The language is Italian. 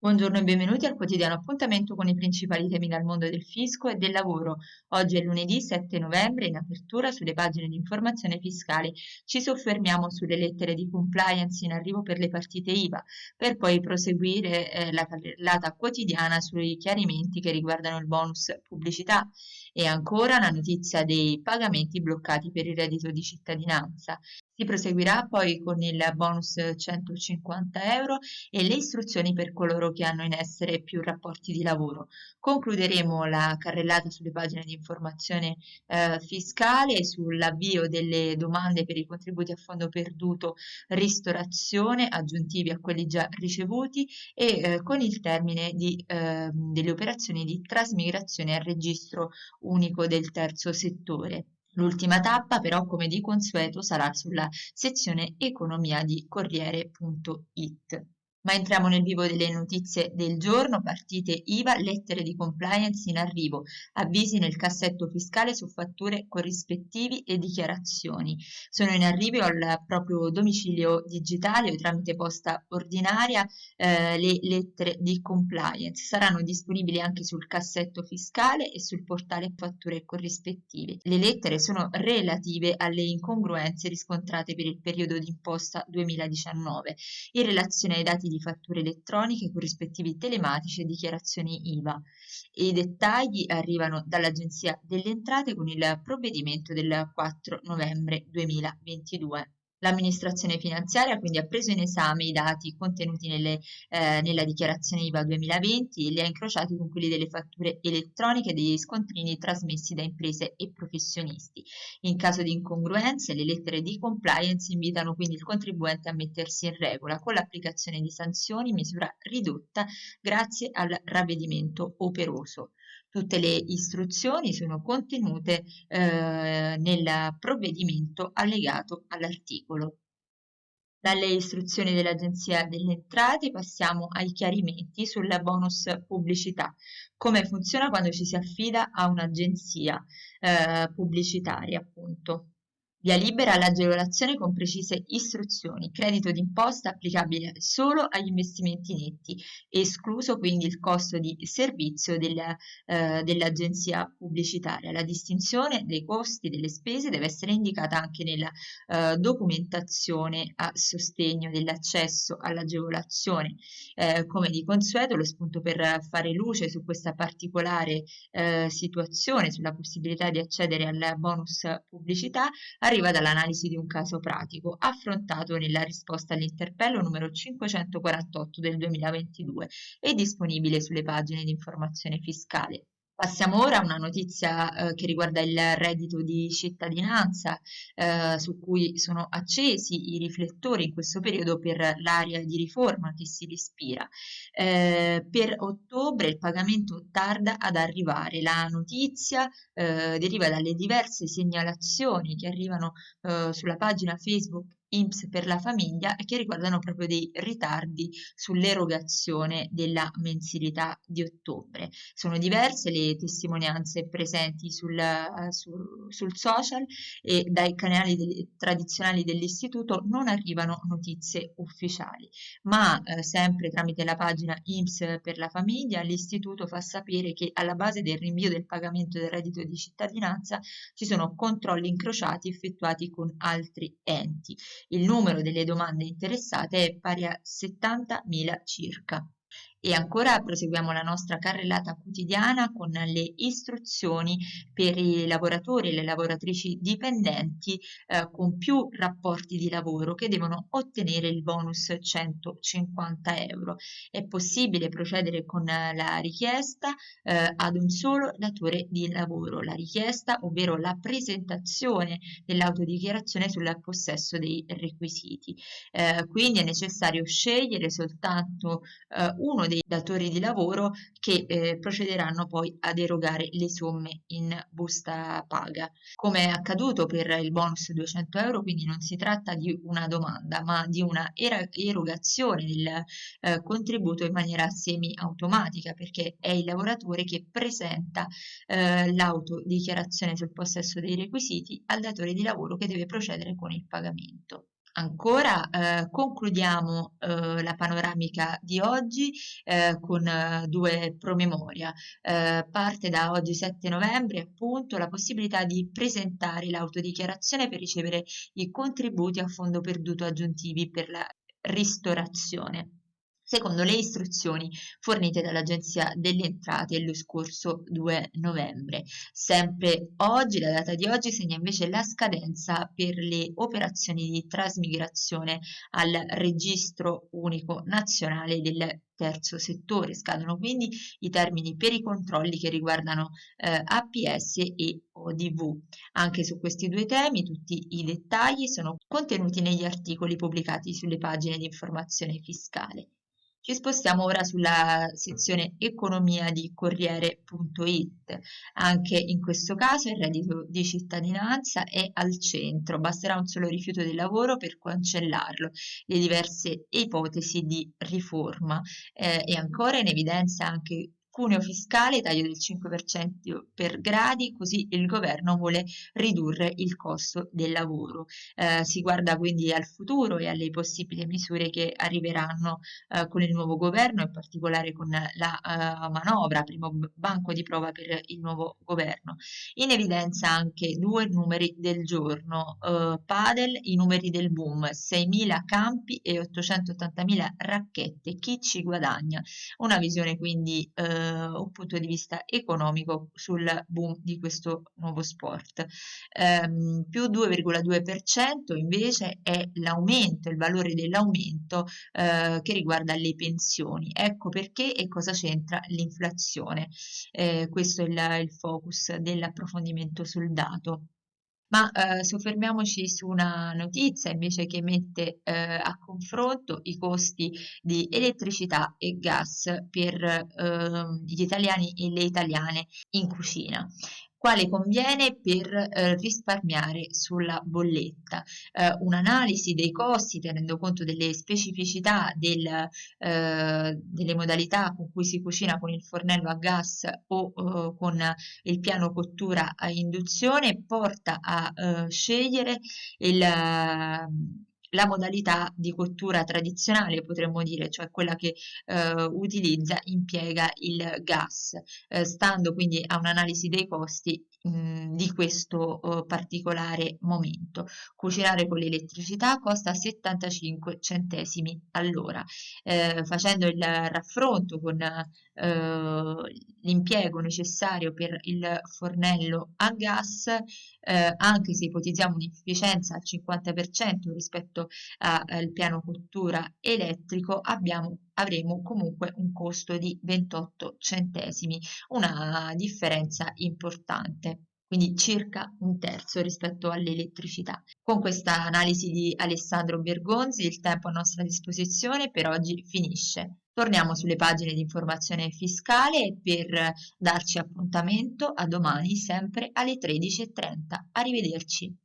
Buongiorno e benvenuti al quotidiano appuntamento con i principali temi dal mondo del fisco e del lavoro. Oggi è lunedì 7 novembre, in apertura sulle pagine di informazione fiscale ci soffermiamo sulle lettere di compliance in arrivo per le partite IVA, per poi proseguire eh, la carrellata quotidiana sui chiarimenti che riguardano il bonus pubblicità e ancora la notizia dei pagamenti bloccati per il reddito di cittadinanza. Si proseguirà poi con il bonus 150 euro e le istruzioni per coloro che hanno in essere più rapporti di lavoro. Concluderemo la carrellata sulle pagine di informazione eh, fiscale sull'avvio delle domande per i contributi a fondo perduto ristorazione aggiuntivi a quelli già ricevuti e eh, con il termine di, eh, delle operazioni di trasmigrazione al registro unico del terzo settore. L'ultima tappa però come di consueto sarà sulla sezione economia di Corriere.it. Ma entriamo nel vivo delle notizie del giorno, partite IVA, lettere di compliance in arrivo, avvisi nel cassetto fiscale su fatture corrispettivi e dichiarazioni. Sono in arrivo al proprio domicilio digitale o tramite posta ordinaria eh, le lettere di compliance. Saranno disponibili anche sul cassetto fiscale e sul portale fatture corrispettive. Le lettere sono relative alle incongruenze riscontrate per il periodo d'imposta 2019 in relazione ai dati di di fatture elettroniche, corrispettivi telematici e dichiarazioni IVA. E I dettagli arrivano dall'Agenzia delle Entrate con il provvedimento del 4 novembre 2022. L'amministrazione finanziaria quindi ha preso in esame i dati contenuti nelle, eh, nella dichiarazione IVA 2020 e li ha incrociati con quelli delle fatture elettroniche e degli scontrini trasmessi da imprese e professionisti. In caso di incongruenze, le lettere di compliance invitano quindi il contribuente a mettersi in regola con l'applicazione di sanzioni misura ridotta grazie al ravvedimento operoso. Tutte le istruzioni sono contenute eh, nel provvedimento allegato all'articolo. Dalle istruzioni dell'Agenzia delle Entrate passiamo ai chiarimenti sulla bonus pubblicità. Come funziona quando ci si affida a un'agenzia eh, pubblicitaria, appunto. Via libera all'agevolazione con precise istruzioni, credito d'imposta applicabile solo agli investimenti netti, escluso quindi il costo di servizio eh, dell'agenzia pubblicitaria. La distinzione dei costi delle spese deve essere indicata anche nella eh, documentazione a sostegno dell'accesso all'agevolazione. Eh, come di consueto, lo spunto per fare luce su questa particolare eh, situazione, sulla possibilità di accedere al bonus pubblicità, arriva dall'analisi di un caso pratico affrontato nella risposta all'interpello numero 548 del 2022 e disponibile sulle pagine di informazione fiscale. Passiamo ora a una notizia eh, che riguarda il reddito di cittadinanza, eh, su cui sono accesi i riflettori in questo periodo per l'area di riforma che si respira. Eh, per ottobre il pagamento tarda ad arrivare. La notizia eh, deriva dalle diverse segnalazioni che arrivano eh, sulla pagina Facebook INPS per la famiglia e che riguardano proprio dei ritardi sull'erogazione della mensilità di ottobre. Sono diverse le testimonianze presenti sul, uh, sul, sul social e dai canali de tradizionali dell'istituto non arrivano notizie ufficiali, ma uh, sempre tramite la pagina INPS per la famiglia l'istituto fa sapere che alla base del rinvio del pagamento del reddito di cittadinanza ci sono controlli incrociati effettuati con altri enti. Il numero delle domande interessate è pari a 70.000 circa. E ancora proseguiamo la nostra carrellata quotidiana con le istruzioni per i lavoratori e le lavoratrici dipendenti eh, con più rapporti di lavoro che devono ottenere il bonus 150 euro. È possibile procedere con la richiesta eh, ad un solo datore di lavoro. La richiesta, ovvero la presentazione dell'autodichiarazione sul possesso dei requisiti. Eh, quindi è necessario scegliere soltanto eh, uno dei datori di lavoro che eh, procederanno poi ad erogare le somme in busta paga. Come è accaduto per il bonus 200 euro, quindi non si tratta di una domanda, ma di una erogazione del eh, contributo in maniera semi-automatica, perché è il lavoratore che presenta eh, l'autodichiarazione sul possesso dei requisiti al datore di lavoro che deve procedere con il pagamento. Ancora eh, concludiamo eh, la panoramica di oggi eh, con eh, due promemoria. Eh, parte da oggi 7 novembre appunto la possibilità di presentare l'autodichiarazione per ricevere i contributi a fondo perduto aggiuntivi per la ristorazione secondo le istruzioni fornite dall'Agenzia delle Entrate lo scorso 2 novembre. Sempre oggi, la data di oggi, segna invece la scadenza per le operazioni di trasmigrazione al registro unico nazionale del terzo settore. Scadono quindi i termini per i controlli che riguardano eh, APS e ODV. Anche su questi due temi tutti i dettagli sono contenuti negli articoli pubblicati sulle pagine di informazione fiscale. Ci spostiamo ora sulla sezione economia di Corriere.it. Anche in questo caso il reddito di cittadinanza è al centro, basterà un solo rifiuto del lavoro per cancellarlo, le diverse ipotesi di riforma. Eh, e ancora in evidenza anche cuneo fiscale, taglio del 5% per gradi, così il governo vuole ridurre il costo del lavoro. Eh, si guarda quindi al futuro e alle possibili misure che arriveranno eh, con il nuovo governo, in particolare con la uh, manovra, primo banco di prova per il nuovo governo. In evidenza anche due numeri del giorno, uh, Padel, i numeri del boom, 6.000 campi e 880.000 racchette, chi ci guadagna? Una visione quindi uh, un punto di vista economico sul boom di questo nuovo sport. Um, più 2,2% invece è l'aumento, il valore dell'aumento uh, che riguarda le pensioni. Ecco perché e cosa c'entra l'inflazione. Eh, questo è il, il focus dell'approfondimento sul dato ma eh, soffermiamoci su una notizia invece che mette eh, a confronto i costi di elettricità e gas per eh, gli italiani e le italiane in cucina quale conviene per eh, risparmiare sulla bolletta. Eh, un'analisi dei costi tenendo conto delle specificità del, eh, delle modalità con cui si cucina con il fornello a gas o eh, con il piano cottura a induzione porta a eh, scegliere il la modalità di cottura tradizionale, potremmo dire, cioè quella che eh, utilizza, impiega il gas, eh, stando quindi a un'analisi dei costi di questo uh, particolare momento. Cucinare con l'elettricità costa 75 centesimi all'ora. Eh, facendo il raffronto con eh, l'impiego necessario per il fornello a gas, eh, anche se ipotizziamo un'efficienza al 50% rispetto al piano cottura elettrico, abbiamo, avremo comunque un costo di 28 centesimi, una differenza importante quindi circa un terzo rispetto all'elettricità. Con questa analisi di Alessandro Bergonzi il tempo a nostra disposizione per oggi finisce. Torniamo sulle pagine di informazione fiscale per darci appuntamento a domani sempre alle 13.30. Arrivederci.